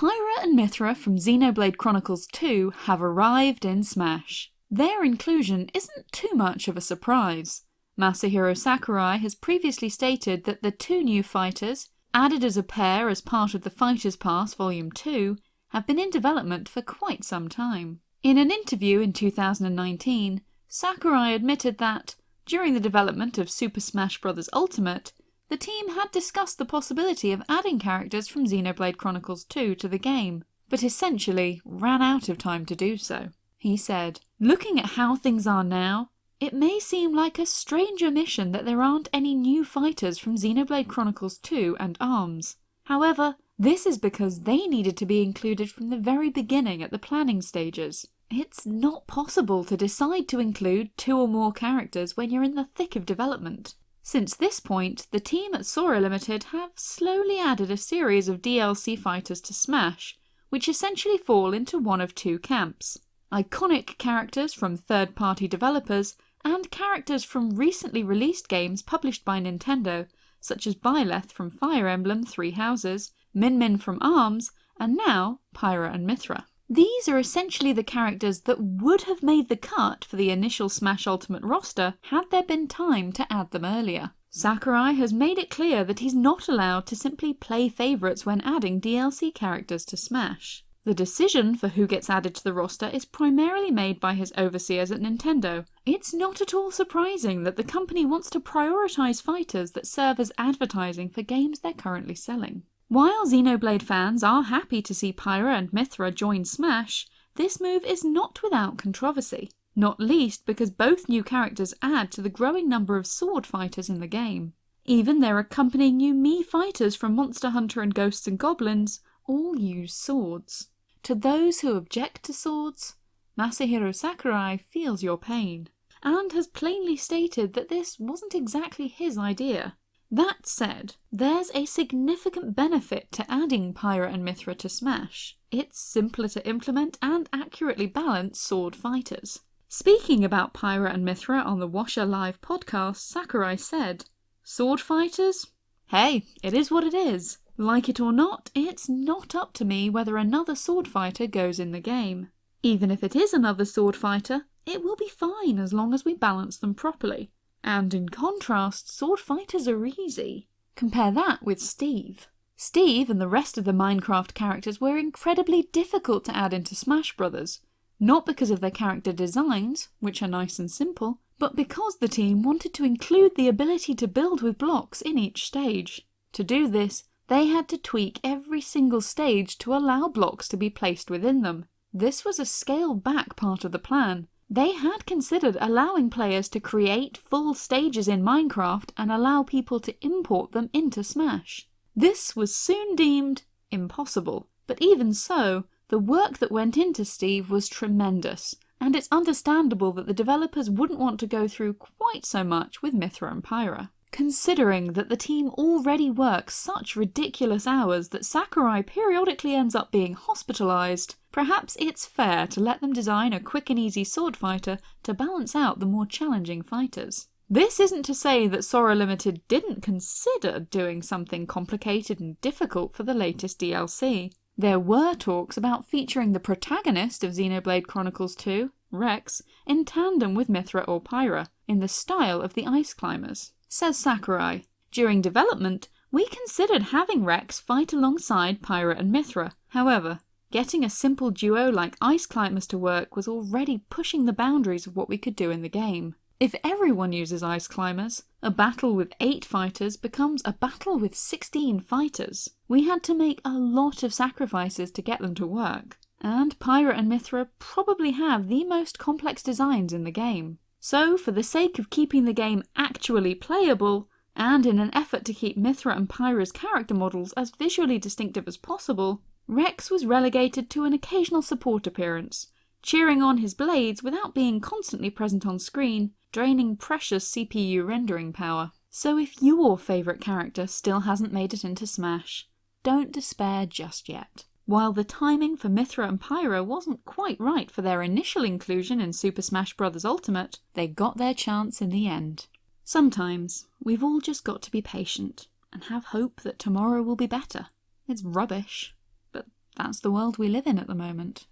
Pyra and Mythra from Xenoblade Chronicles 2 have arrived in Smash. Their inclusion isn't too much of a surprise. Masahiro Sakurai has previously stated that the two new fighters, added as a pair as part of the Fighters Pass Volume 2, have been in development for quite some time. In an interview in 2019, Sakurai admitted that, during the development of Super Smash Bros. Ultimate, the team had discussed the possibility of adding characters from Xenoblade Chronicles 2 to the game, but essentially ran out of time to do so. He said, Looking at how things are now, it may seem like a strange omission that there aren't any new fighters from Xenoblade Chronicles 2 and ARMS. However, this is because they needed to be included from the very beginning at the planning stages. It's not possible to decide to include two or more characters when you're in the thick of development. Since this point, the team at Sora Limited have slowly added a series of DLC fighters to Smash, which essentially fall into one of two camps. Iconic characters from third-party developers, and characters from recently released games published by Nintendo, such as Byleth from Fire Emblem Three Houses, Min Min from ARMS, and now Pyra and Mythra. These are essentially the characters that would have made the cut for the initial Smash Ultimate roster had there been time to add them earlier. Sakurai has made it clear that he's not allowed to simply play favourites when adding DLC characters to Smash. The decision for who gets added to the roster is primarily made by his overseers at Nintendo. It's not at all surprising that the company wants to prioritise fighters that serve as advertising for games they're currently selling. While Xenoblade fans are happy to see Pyra and Mythra join Smash, this move is not without controversy, not least because both new characters add to the growing number of sword fighters in the game. Even their accompanying new Mii fighters from Monster Hunter and Ghosts and Goblins all use swords. To those who object to swords, Masahiro Sakurai feels your pain, and has plainly stated that this wasn't exactly his idea. That said, there's a significant benefit to adding Pyra and Mythra to Smash. It's simpler to implement and accurately balance sword fighters. Speaking about Pyra and Mythra on the Washer Live podcast, Sakurai said, Sword fighters? Hey, it is what it is. Like it or not, it's not up to me whether another sword fighter goes in the game. Even if it is another sword fighter, it will be fine as long as we balance them properly. And in contrast, sword fighters are easy. Compare that with Steve. Steve and the rest of the Minecraft characters were incredibly difficult to add into Smash Brothers, not because of their character designs, which are nice and simple, but because the team wanted to include the ability to build with blocks in each stage. To do this, they had to tweak every single stage to allow blocks to be placed within them. This was a scaled back part of the plan, they had considered allowing players to create full stages in Minecraft and allow people to import them into Smash. This was soon deemed impossible, but even so, the work that went into Steve was tremendous, and it's understandable that the developers wouldn't want to go through quite so much with Mythra and Pyra. Considering that the team already works such ridiculous hours that Sakurai periodically ends up being hospitalised, perhaps it's fair to let them design a quick and easy sword fighter to balance out the more challenging fighters. This isn't to say that Sora Limited didn't consider doing something complicated and difficult for the latest DLC. There were talks about featuring the protagonist of Xenoblade Chronicles 2, Rex, in tandem with Mythra or Pyra, in the style of the Ice Climbers. Says Sakurai, during development, we considered having Rex fight alongside Pyra and Mythra. However, getting a simple duo like Ice Climbers to work was already pushing the boundaries of what we could do in the game. If everyone uses Ice Climbers, a battle with 8 fighters becomes a battle with 16 fighters. We had to make a lot of sacrifices to get them to work, and Pyra and Mythra probably have the most complex designs in the game. So, for the sake of keeping the game actually playable, and in an effort to keep Mythra and Pyra's character models as visually distinctive as possible, Rex was relegated to an occasional support appearance, cheering on his blades without being constantly present on screen, draining precious CPU rendering power. So if your favourite character still hasn't made it into Smash, don't despair just yet. While the timing for Mythra and Pyra wasn't quite right for their initial inclusion in Super Smash Bros. Ultimate, they got their chance in the end. Sometimes, we've all just got to be patient and have hope that tomorrow will be better. It's rubbish, but That's the world we live in at the moment.